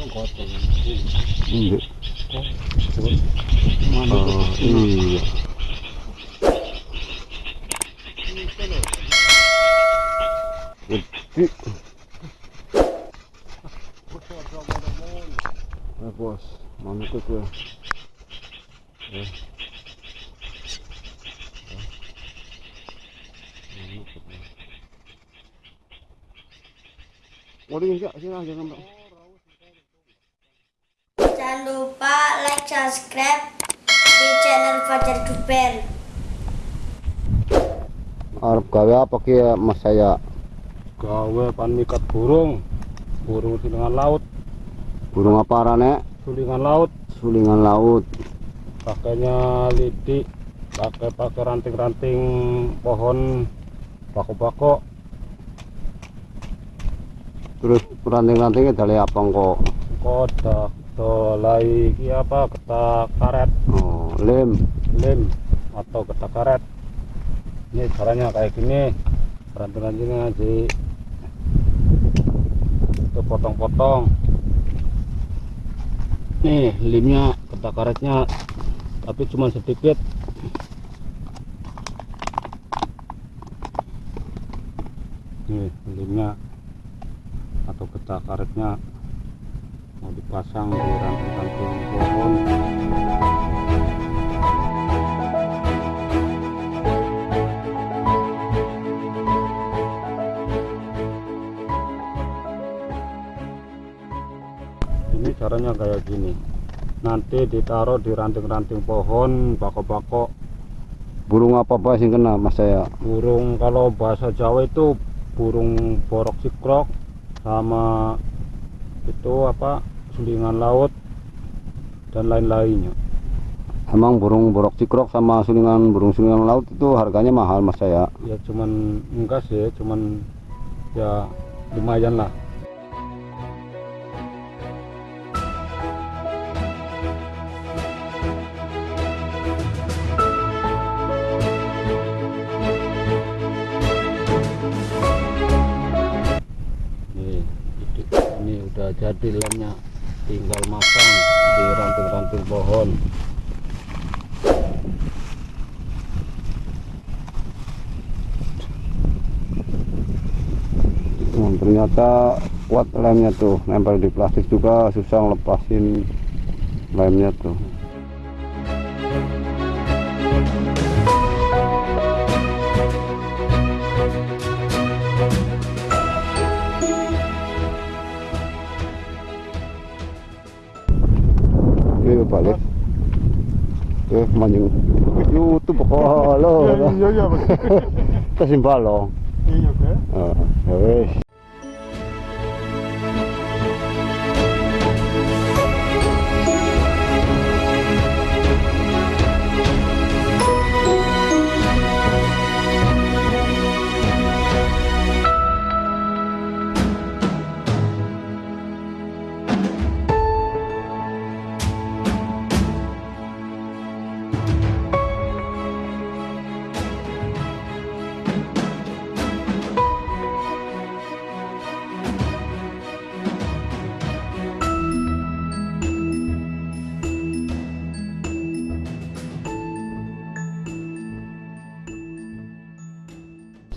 Iya. Mana Oh, iya. Gede. Eh, bos, mana tuh gue? Eh. Waduh, enggak, sini aja nambah. Jangan lupa like, subscribe di channel Fajar Duper. Arab gawe apa ki mas saya? gawe pan mikat burung burung sulingan laut Burung apa arane? sulingan laut Sulingan laut. pakainya lidi pakai pakai ranting-ranting pohon bako-bako Terus ranting-rantingnya dari apa kok? kodak dolai iki apa ketak karet. Oh, lem. lem atau ketak karet. Ini caranya kayak gini. Ranting-rantingnya di itu potong-potong. Nih limnya ketak karetnya. Tapi cuma sedikit. Nih limnya atau ketak karetnya mau dipasang di ranting-ranting pohon. Ini caranya kayak gini. Nanti ditaruh di ranting-ranting pohon bako-bako Burung apa apa sih kena mas saya? burung kalau bahasa Jawa itu burung borok cikrok sama itu apa sulingan laut dan lain-lainnya. Emang burung borok cikrok sama sulingan burung sulingan laut itu harganya mahal mas saya. ya cuman enggak sih cuman ya lumayan lah. Ini udah jadi lemnya tinggal masang di ranting-ranting pohon Hmm, ternyata kuat lemnya tuh, nempel di plastik juga susah ngelepasin lemnya tuh. Oke manjing. YouTube kok lo. iya iya Kasimbal lo. iya kan Ah, ya.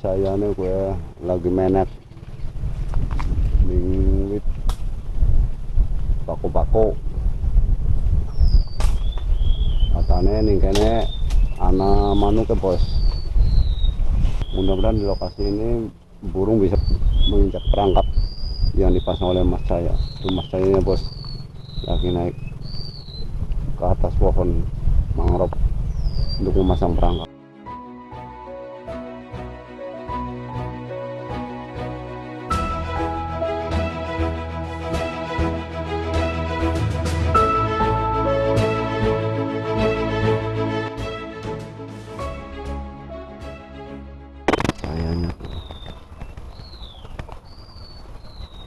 Saya nih gue lagi menet. Mingwit bako-bako katanya nih kayaknya anak manuk ya bos. Mudah-mudahan di lokasi ini burung bisa menginjak perangkap yang dipasang oleh mas saya itu mas saya bos lagi naik ke atas pohon mangrove untuk memasang perangkap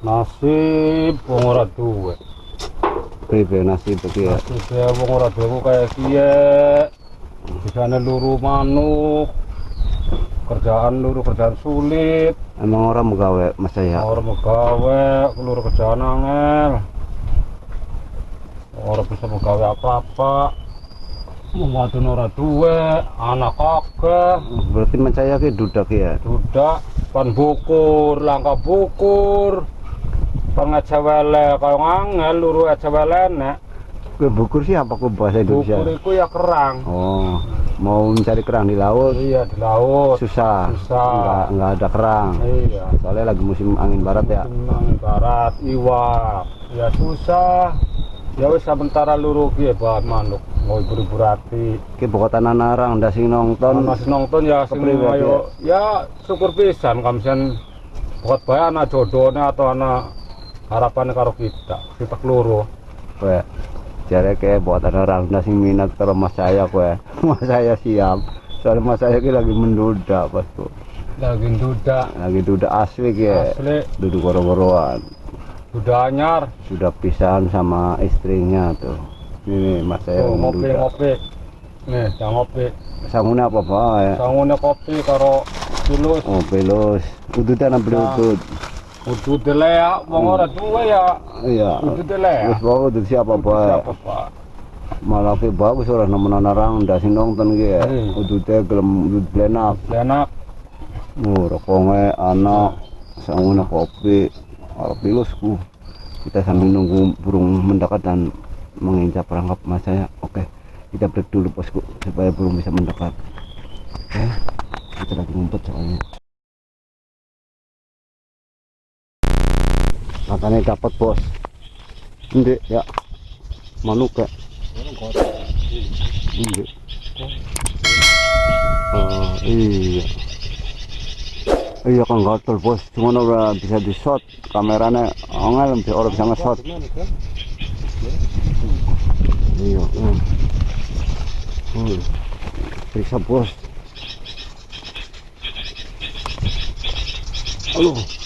nasib wong ora duwe. Nasi begitu ya. Nasib wong ora duwe ku kayak kiye bisane luru manuk kerjaan luru kerjaan sulit. Emang orang mau gawe mas saya orang mau gawe luru kerjaan angel. Bisa pegawai apa-apa. Membantu ora duwe anak kakek berarti mencaya ke dudak ya? Dudak pan bukur langka bukur pan ngecewele kaya ngangel luru nek Kue bukur sih apa kue bahasa Indonesia? Bukur itu ya kerang. Oh mau mencari kerang di laut? Iya di laut. Susah. Susah. nggak nggak ada kerang. Iya. Soalnya lagi musim angin barat ya. Musim barat iwak. Ya susah. Ya wis sementara luru ki bahan manuk. Mau ibu-ibu rati. Ke bokatan narang ndak sing nonton. Masih nonton ya sing ayo. ya syukur pisan kamsian buat bae anak jodohnya atau anak harapannya karo kita kita keluru kue jare ke bokatan narang ndak sing minat karo mas saya kue mas saya siap. Soalnya mas saya ki lagi menduda pas tuh lagi duda lagi duda asli ya. Asli. Duduk goro-goroan. Duda anyar. Sudah pisahan sama istrinya tuh. Ini nih, mas saya oh, lagi ngopi menduda ngopi. Nih jangan ngopi. Sangune apa pak ya? Sangune kopi karo tulus oh pelus udutan apa Nah. Udut ya, wong ora duwe ya. iya dele ya. wis bawa udut siapa pak Siapa Pak? malah ke bagus orang nemenan orang ndak sing nonton ki ya Hmm. udute gelem udut blenak Enak. oh rokonge anak sangune kopi arep kita sambil nunggu burung mendekat dan menginjak perangkap mas saya oke kita break dulu bosku supaya burung bisa mendekat oke kita lagi ngumpet soalnya katanya dapat bos. Ndek ya? Manuk ya? Ndek Oh, iya. Iya kan gatel bos. Cuma ora bisa di shot kameranya angel orang bisa nge-shot. Iya hmm. Hmm. periksa bos. Halo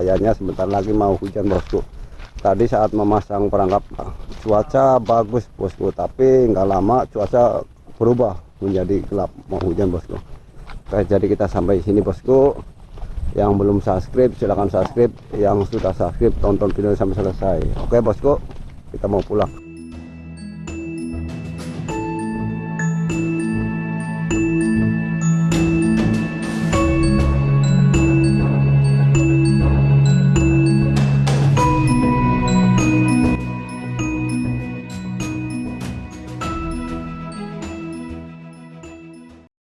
kayaknya sebentar lagi mau hujan bosku. Tadi saat memasang perangkap cuaca bagus bosku. Tapi nggak lama cuaca berubah menjadi gelap mau hujan bosku. Oke, jadi kita sampai sini bosku. Yang belum subscribe silahkan subscribe. Yang sudah subscribe tonton video sampai selesai. Oke bosku kita mau pulang